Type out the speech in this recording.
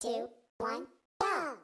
two, one, go!